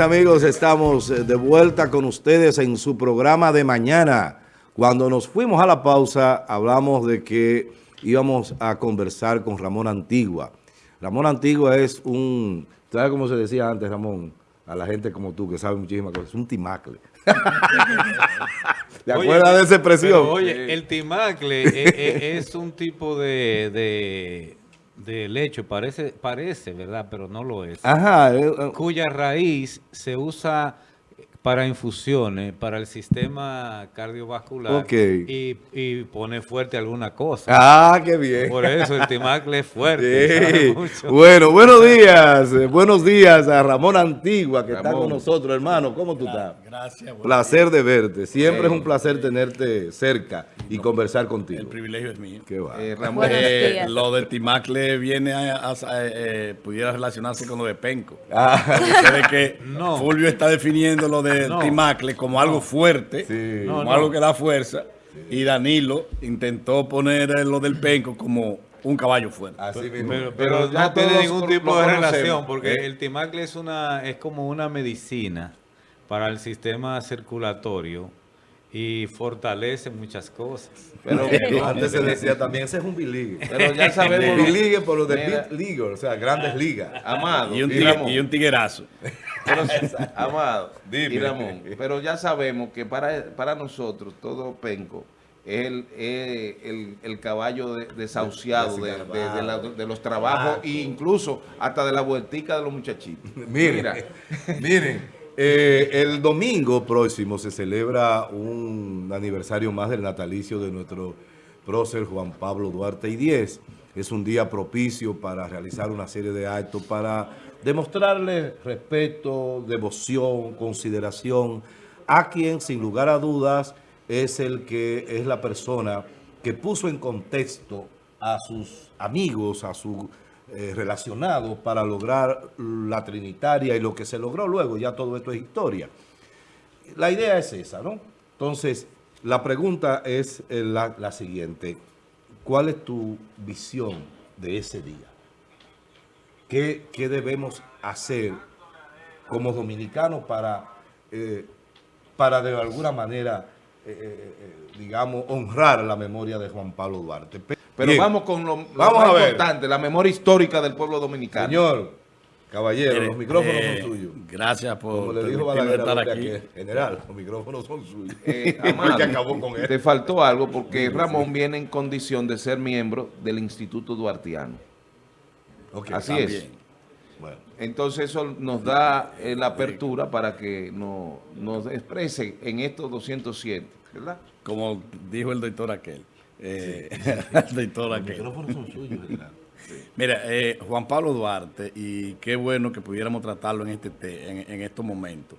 Amigos, estamos eh, de vuelta con ustedes en su programa de mañana. Cuando nos fuimos a la pausa, hablamos de que íbamos a conversar con Ramón Antigua. Ramón Antigua es un, ¿sabes cómo se decía antes, Ramón? A la gente como tú, que sabe muchísimas cosas, es un timacle. ¿Te acuerdas de esa expresión? oye, el timacle es, es- es un tipo de, de, de lecho, parece, parece, ¿verdad? Pero no lo es. Ajá. eh, eh, Cuya raíz se usa para infusiones, para el sistema cardiovascular Ok. y, y pone fuerte alguna cosa. Ah, qué bien. Por eso el timacle es fuerte. Sí. Bueno, buenos días. eh, Buenos días a Ramón Antigua, que está con nosotros, hermano. ¿Cómo tú estás? Gracias. bueno, Placer de verte. Siempre es un placer tenerte cerca y conversar contigo. el privilegio es mío. Qué va. Eh, Ramón, eh, días. lo de Timacle viene a, a- a- eh, pudiera relacionarse con lo de Penco. Ah, Ustedes que No. Fulvio está definiendo lo de No. Timacle como algo fuerte, Sí. como No, no. algo que da fuerza, y Danilo intentó poner lo del Penco como un caballo fuerte. así mismo. Pero, Pero pero ya no tiene ningún tipo de relación, porque ¿eh? el timacle es una es como una medicina para el sistema circulatorio y fortalece muchas cosas. Pero, Antes se decía también, ese es un biligue. pero ya sabemos. Biligue por lo de. Big League, o sea, grandes ligas. Amado, Y un, y Ramón, y un tiguerazo. pero- amado Dime. y Ramón, pero ya sabemos que para, para nosotros todo penco es el, es el, el caballo de- desahuciado de, de- de la- de los trabajos e incluso hasta de la vueltica de los muchachitos. Miren, Mira, miren, eh, el domingo próximo se celebra un aniversario más del natalicio de nuestro prócer Juan Pablo Duarte y 10. Es un día propicio para realizar una serie de actos para demostrarle respeto, devoción, consideración a quien sin lugar a dudas es el que es la persona que puso en contexto a sus amigos, a sus eh, relacionados para lograr la trinitaria y lo que se logró luego, ya todo esto es historia. La idea es esa, ¿no? Entonces, la pregunta es eh, la, la siguiente. ¿Cuál es tu visión de ese día? ¿Qué, qué debemos hacer como dominicanos para, eh, para de alguna manera, eh, digamos, honrar la memoria de Juan Pablo Duarte? Pe- pero Bien. vamos con lo, lo Vamos más a ver. importante, la memoria histórica del pueblo dominicano. Señor, caballero, los micrófonos eh, son suyos. Gracias por Como le dijo permitirme Balaguer estar aquí. general, los micrófonos son suyos. Eh, Fue el Amado, que acabó con él. te faltó algo porque Ramón viene en condición de ser miembro del Instituto Duartiano. Así también. es. Bueno, Entonces eso nos da eh, la apertura para que no- nos exprese en estos 207, ¿verdad? Como dijo el doctor aquel. Eh, los micrófonos son suyos. Mira, eh, Juan Pablo Duarte, y qué bueno que pudiéramos tratarlo en este te- en, en estos momentos,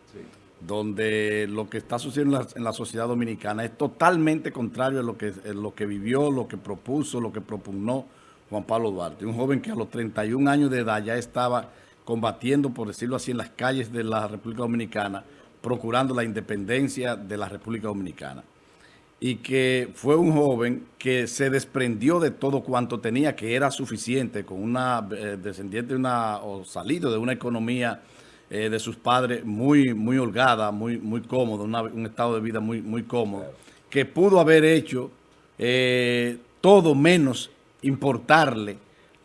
donde lo que está sucediendo en la, en la sociedad dominicana es totalmente contrario a lo que, a lo que vivió, lo que propuso, lo que propugnó Juan Pablo Duarte. Un joven que a los 31 años de edad ya estaba combatiendo, por decirlo así, en las calles de la República Dominicana, procurando la independencia de la República Dominicana y que fue un joven que se desprendió de todo cuanto tenía, que era suficiente, con una eh, descendiente de una, o salido de una economía eh, de sus padres muy, muy holgada, muy, muy cómodo, una- un estado de vida muy, muy cómodo, que pudo haber hecho eh, todo menos importarle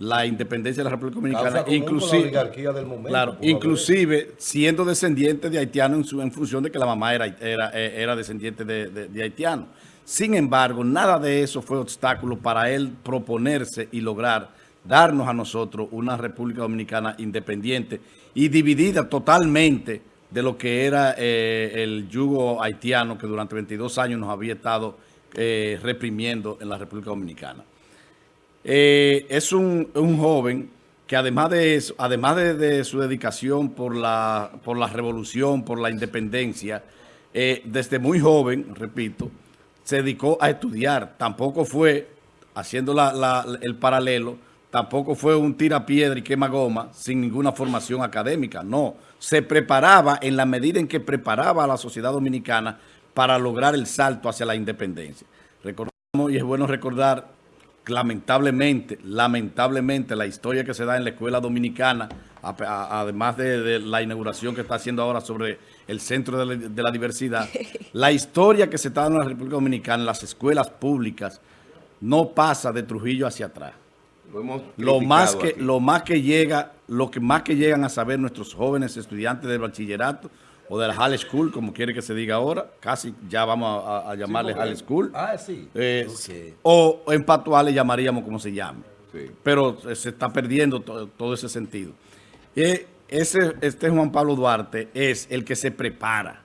la independencia de la República Dominicana, la inclusive, oligarquía del momento, claro, inclusive siendo descendiente de haitiano en, su- en función de que la mamá era, era, eh, era descendiente de, de- de haitiano. Sin embargo, nada de eso fue obstáculo para él proponerse y lograr darnos a nosotros una República Dominicana independiente y dividida totalmente de lo que era eh, el yugo haitiano que durante 22 años nos había estado eh, reprimiendo en la República Dominicana. Eh, es un, un joven que además de eso, además de, su dedicación por la, por la revolución, por la independencia, eh, desde muy joven, repito, se dedicó a estudiar. Tampoco fue, haciendo la- el paralelo, tampoco fue un tirapiedra y quema goma sin ninguna formación académica. No, se preparaba en la medida en que preparaba a la sociedad dominicana para lograr el salto hacia la independencia. Recordamos, y es bueno recordar lamentablemente, lamentablemente, la historia que se da en la escuela dominicana, además de, la inauguración que está haciendo ahora sobre el centro de la, de la diversidad, la historia que se está dando en la República Dominicana, en las escuelas públicas, no pasa de Trujillo hacia atrás. Lo, más que lo más que llega, lo que más que llegan a saber nuestros jóvenes estudiantes del bachillerato o de la High School, como quiere que se diga ahora, casi ya vamos a, llamarle High School. Ah, sí. Eh, o en Patuá le llamaríamos como se llame. Pero eh, se está perdiendo todo ese sentido. Y ese, este Juan Pablo Duarte es el que se prepara.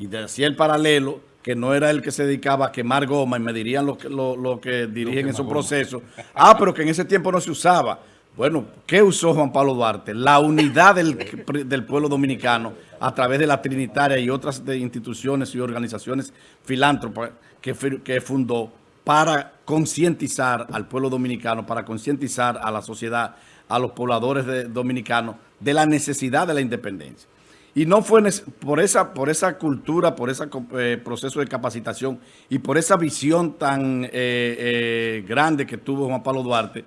Y decía el paralelo que no era el que se dedicaba a quemar goma y me dirían lo que, lo, que dirigen esos procesos. Ah, pero que en ese tiempo no se usaba. Bueno, ¿qué usó Juan Pablo Duarte? La unidad del, pueblo dominicano a través de la Trinitaria y otras instituciones y organizaciones filántropas que, que fundó para concientizar al pueblo dominicano, para concientizar a la sociedad, a los pobladores dominicanos de la necesidad de la independencia. Y no fue por esa, por esa cultura, por ese eh, proceso de capacitación y por esa visión tan eh, eh, grande que tuvo Juan Pablo Duarte,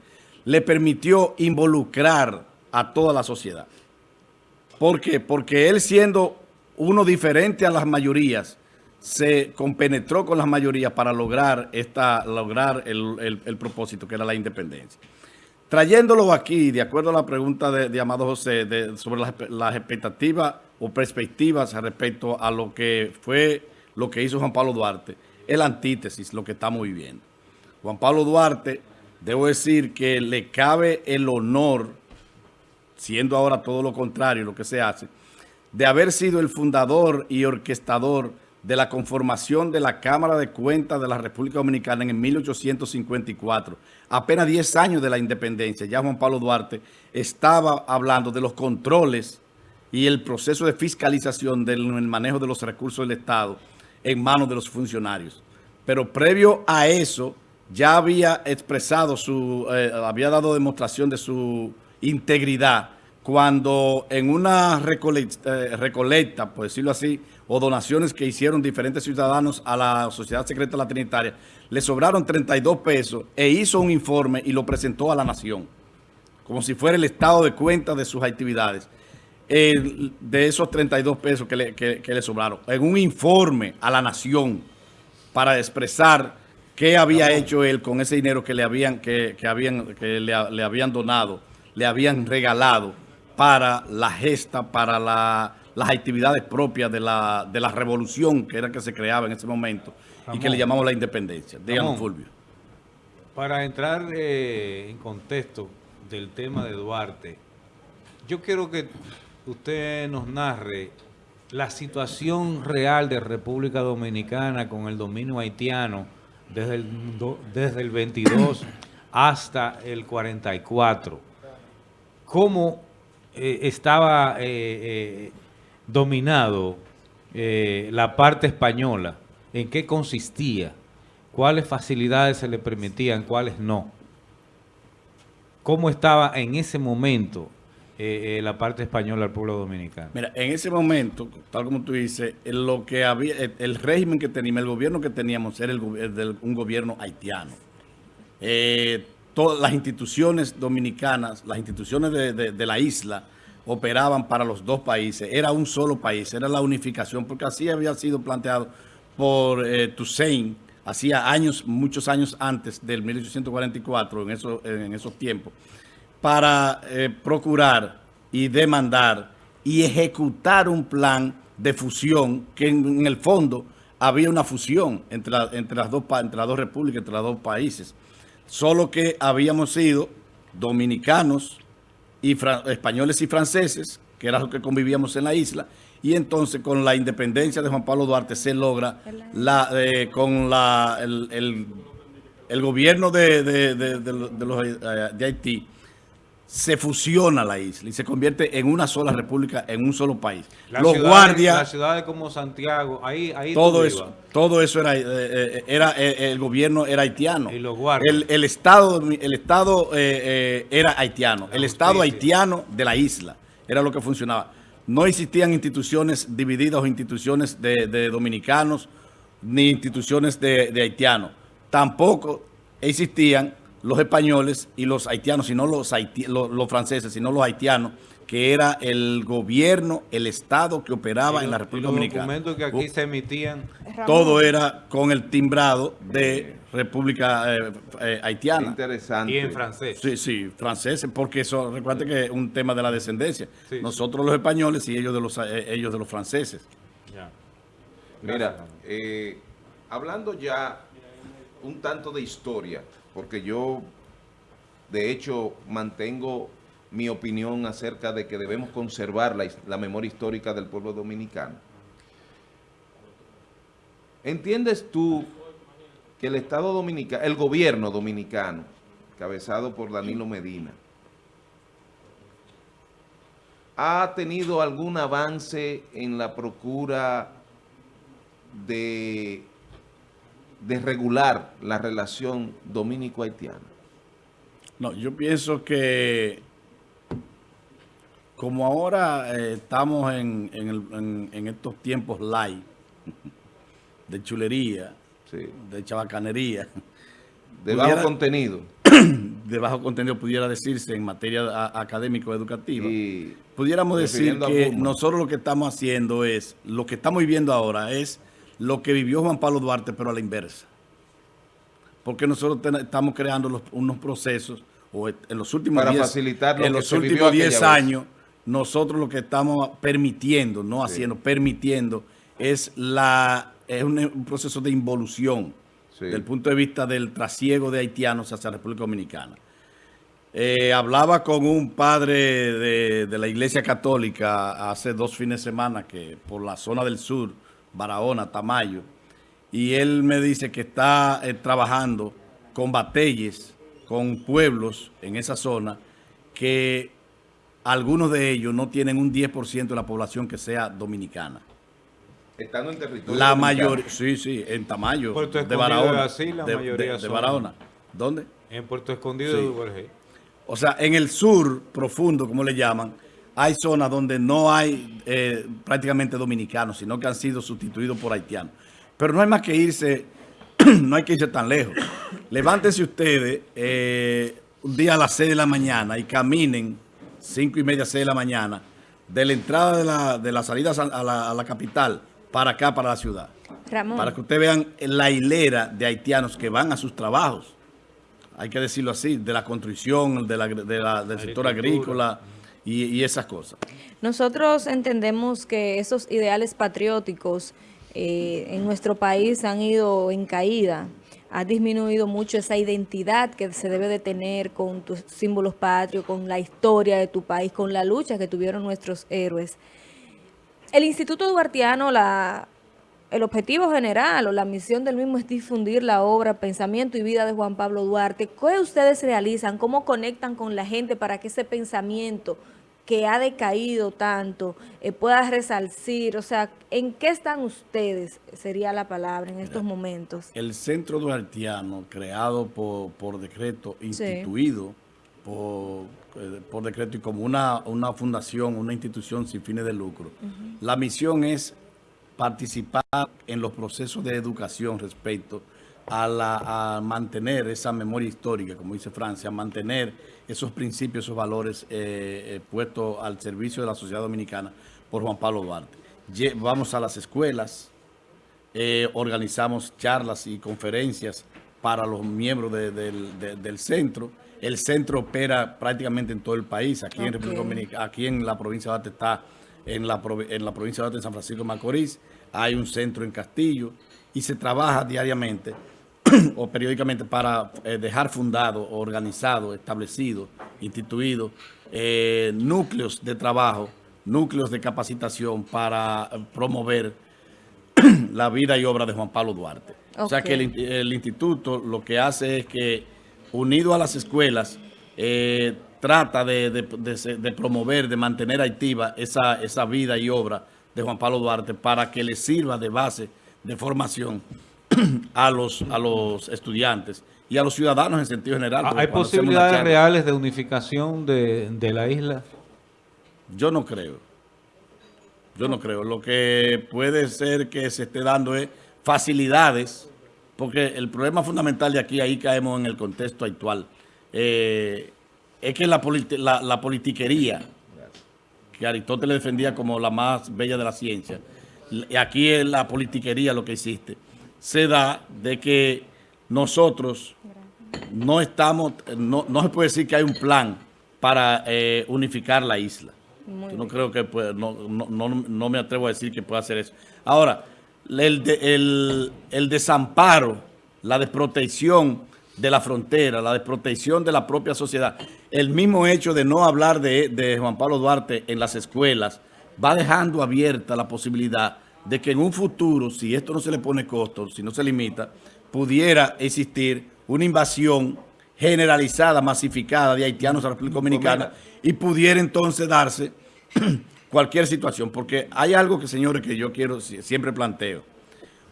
le permitió involucrar a toda la sociedad. ¿Por qué? Porque él siendo uno diferente a las mayorías, se compenetró con las mayorías para lograr, esta, lograr el propósito que era la independencia. Trayéndolo aquí, de acuerdo a la pregunta de, Amado José, sobre las, expectativas o perspectivas respecto a lo que fue lo que hizo Juan Pablo Duarte, es la antítesis, lo que estamos viviendo. Juan Pablo Duarte, debo decir que le cabe el honor, siendo ahora todo lo contrario lo que se hace, de haber sido el fundador y orquestador de la conformación de la Cámara de Cuentas de la República Dominicana en 1854, apenas 10 años de la independencia, ya Juan Pablo Duarte estaba hablando de los controles y el proceso de fiscalización del manejo de los recursos del Estado en manos de los funcionarios. Pero previo a eso, ya había expresado su, eh, había dado demostración de su integridad cuando en una eh, recolecta, por decirlo así, o donaciones que hicieron diferentes ciudadanos a la Sociedad Secreta La Trinitaria, le sobraron 32 pesos e hizo un informe y lo presentó a la Nación, como si fuera el estado de cuenta de sus actividades, de esos 32 pesos que le, que, le, sobraron, en un informe a la Nación para expresar qué había hecho él con ese dinero que le habían, que, habían, que le habían donado, le habían regalado para la gesta, para las actividades propias de la, de la revolución que era que se creaba en ese momento y que le llamamos la independencia. Díganos, Fulvio. Para entrar eh, en contexto del tema de Duarte, yo quiero que usted nos narre la situación real de República Dominicana con el dominio haitiano desde el, desde el 22 hasta el 44. ¿Cómo eh, estaba eh, eh, dominado la parte española, en qué consistía, cuáles facilidades se le permitían, cuáles no. ¿Cómo estaba en ese momento la parte española del pueblo dominicano? Mira, en ese momento, tal como tú dices, lo que había, el, régimen que teníamos, el gobierno que teníamos era el, un gobierno haitiano todas las instituciones dominicanas, las instituciones de, la isla, operaban para los dos países. Era un solo país, era la unificación, porque así había sido planteado por eh, Toussaint, hacía años, muchos años antes del 1844, en, eso, en esos tiempos, para eh, procurar y demandar y ejecutar un plan de fusión que en, el fondo había una fusión entre, entre, las dos, entre las dos repúblicas, entre los dos países. Solo que habíamos sido dominicanos, y españoles y franceses, que era lo que convivíamos en la isla, y entonces con la independencia de Juan Pablo Duarte se logra la, eh, con la, el, el, gobierno de, de, de, los, eh, de Haití se fusiona la isla y se convierte en una sola república, en un solo país. los guardias... Las ciudades como Santiago, ahí... ahí todo eso, todo eso era, eh, eh, era eh, el gobierno era haitiano. Y los guardias. El, Estado, el estado era haitiano, el Estado haitiano de la isla, era lo que funcionaba. No existían instituciones divididas o instituciones de, dominicanos, ni instituciones de, de haitianos. Tampoco existían los españoles y los haitianos, sino los, haiti- los, los franceses, sino los haitianos, que era el gobierno, el Estado que operaba en la República los Dominicana. documentos que aquí se emitían, Todo era con el timbrado de República eh, eh, Haitiana. Interesante. y en francés. Sí, sí, franceses, porque eso, recuerda que es un tema de la descendencia. Sí. Nosotros los españoles y ellos de los, eh, ellos de los franceses. Ya. Mira, eh, hablando ya un tanto de historia, porque yo de hecho mantengo mi opinión acerca de que debemos conservar la, la memoria histórica del pueblo dominicano. ¿Entiendes tú que el Estado dominicano, el gobierno dominicano, cabezado por Danilo Medina, ha tenido algún avance en la procura de, de regular la relación dominico-haitiana? No, yo pienso que como ahora eh, estamos en, en el- en- en estos tiempos light de chulería, Sí. de chabacanería, De bajo contenido. de bajo contenido pudiera decirse en materia académico-educativa. Y Pudiéramos decir que nosotros lo que estamos haciendo es, lo que estamos viviendo ahora es lo que vivió Juan Pablo Duarte, pero a la inversa. Porque nosotros ten- estamos creando los- unos procesos, o en los últimos Para 10 facilitar lo en que los se últimos aquella 10 vez. años, nosotros lo que estamos permitiendo, no haciendo, permitiendo, es la es un, un proceso de involución Sí. desde el punto de vista del trasiego de haitianos hacia la República Dominicana. Eh, hablaba con un padre de, de la Iglesia Católica hace dos fines de semana que por la zona del sur, Barahona, Tamayo, y él me dice que está eh, trabajando con batalles, con pueblos en esa zona, que algunos de ellos no tienen un 10% de la población que sea dominicana. estando en territorio La mayoría, sí, sí, en Tamayo, Puerto de Escondido Barahona. así, la de, mayoría de- de son- Barahona. ¿Dónde? En Puerto Escondido Sí. de Duvergé. O sea, en el sur profundo, como le llaman, hay zonas donde no hay eh, prácticamente dominicanos, sino que han sido sustituidos por haitianos. Pero no hay más que irse, no hay que irse tan lejos. Levántense ustedes eh, un día a las 6 de la mañana y caminen, 5 y media, 6 de la mañana, de la entrada de la, de la salida a la, a la capital para acá, para la ciudad. Ramón. Para que ustedes vean la hilera de haitianos que van a sus trabajos hay que decirlo así, de la construcción, de la, de la- del sector agrícola y, esas cosas. Nosotros entendemos que esos ideales patrióticos eh, en nuestro país han ido en caída. Ha disminuido mucho esa identidad que se debe de tener con tus símbolos patrios, con la historia de tu país, con la lucha que tuvieron nuestros héroes. El Instituto Duartiano, la, el objetivo general o la misión del mismo es difundir la obra, pensamiento y vida de Juan Pablo Duarte. ¿Qué ustedes realizan? ¿Cómo conectan con la gente para que ese pensamiento que ha decaído tanto eh, pueda resalcir? O sea, ¿en qué están ustedes? Sería la palabra en estos momentos. El Centro Duartiano, creado por, por decreto, instituido por, eh, por decreto y como una, una fundación, una institución sin fines de lucro, la misión es participar en los procesos de educación respecto a, la, a mantener esa memoria histórica, como dice Francia, mantener esos principios, esos valores eh, eh, puestos al servicio de la sociedad dominicana por Juan Pablo Duarte. Vamos a las escuelas, eh, organizamos charlas y conferencias para los miembros de- del, de- del centro. El centro opera prácticamente en todo el país. Aquí en. República Dominicana, aquí en la provincia de Arte está en la, en la provincia de Arte en San Francisco de Macorís. Hay un centro en Castillo y se trabaja diariamente o periódicamente para eh, dejar fundado, organizado, establecido, instituido eh, núcleos de trabajo, núcleos de capacitación para eh, promover la vida y obra de Juan Pablo Duarte. O sea que el, in- el instituto lo que hace es que, unido a las escuelas, eh, trata de, de- de promover, de mantener activa esa, esa vida y obra de Juan Pablo Duarte para que le sirva de base de formación a los, a los estudiantes y a los ciudadanos en sentido general. ¿Hay posibilidades reales de unificación de, de la isla? Yo no creo. Yo no creo. Lo que puede ser que se esté dando es facilidades porque el problema fundamental de aquí, ahí caemos en el contexto actual, eh, es que la, la, la politiquería, que Aristóteles defendía como la más bella de la ciencia, aquí es la politiquería lo que existe, se da de que nosotros no estamos, no, no se puede decir que hay un plan para eh, unificar la isla. Yo no creo que, pueda, no, no, no, me atrevo a decir que pueda hacer eso. Ahora, el, el, el desamparo, la desprotección de la frontera, la desprotección de la propia sociedad, el mismo hecho de no hablar de, de Juan Pablo Duarte en las escuelas, va dejando abierta la posibilidad de que en un futuro, si esto no se le pone costo, si no se limita, pudiera existir una invasión generalizada, masificada de haitianos a la República Dominicana y pudiera entonces darse cualquier situación. Porque hay algo que, señores, que yo quiero, siempre planteo.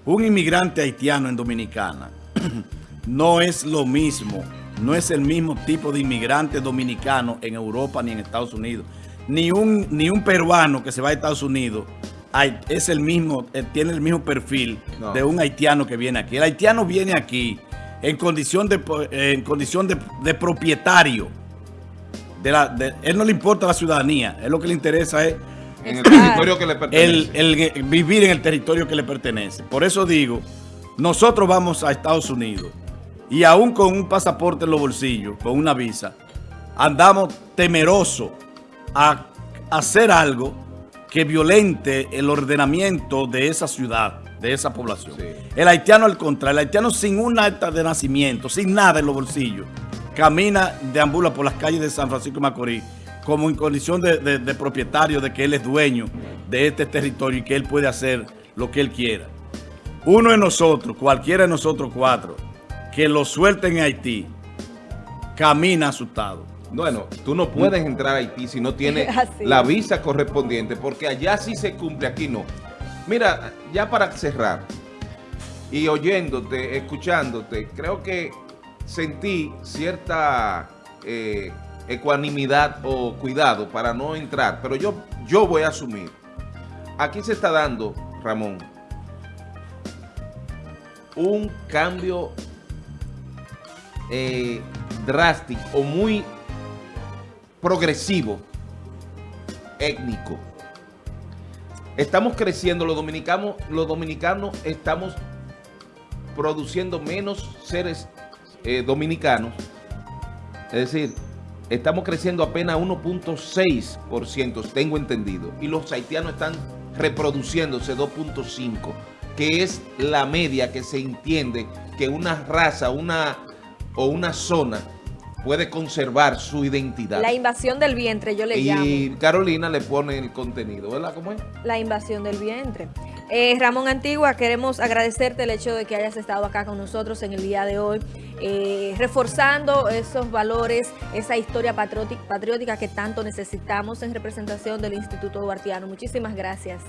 Un inmigrante haitiano en Dominicana no es lo mismo, no es el mismo tipo de inmigrante dominicano en Europa ni en Estados Unidos. Ni un, ni un peruano que se va a Estados Unidos es el mismo, eh, tiene el mismo perfil de un haitiano que viene aquí. El haitiano viene aquí en condición de, en condición de, propietario. De la, él no le importa la ciudadanía, es lo que le interesa es en el territorio que le pertenece. El, vivir en el territorio que le pertenece. Por eso digo, nosotros vamos a Estados Unidos y aún con un pasaporte en los bolsillos, con una visa, andamos temerosos a hacer algo que violente el ordenamiento de esa ciudad de esa población. El haitiano al contrario, el haitiano sin un acta de nacimiento, sin nada en los bolsillos, camina, deambula por las calles de San Francisco de Macorís como en condición de, propietario, de que él es dueño de este territorio y que él puede hacer lo que él quiera. Uno de nosotros, cualquiera de nosotros cuatro, que lo suelten en Haití, camina asustado. Bueno, tú no puedes entrar a Haití si no tienes la visa correspondiente, porque allá sí se cumple, aquí no. Mira, ya para cerrar, y oyéndote, escuchándote, creo que sentí cierta eh, ecuanimidad o cuidado para no entrar, pero yo, yo voy a asumir. Aquí se está dando, Ramón, un cambio eh, drástico o muy progresivo, étnico Estamos creciendo, los dominicanos, los dominicanos estamos produciendo menos seres eh, dominicanos. Es decir, estamos creciendo apenas 1.6%, tengo entendido. Y los haitianos están reproduciéndose 2.5%, que es la media que se entiende que una raza una, o una zona puede conservar su identidad. La invasión del vientre, yo le llamo. Y Carolina le pone el contenido, ¿verdad? ¿Cómo es? La invasión del vientre. Eh, Ramón Antigua, queremos agradecerte el hecho de que hayas estado acá con nosotros en el día de hoy, eh, reforzando esos valores, esa historia patriótica que tanto necesitamos en representación del Instituto Duartiano. Muchísimas gracias.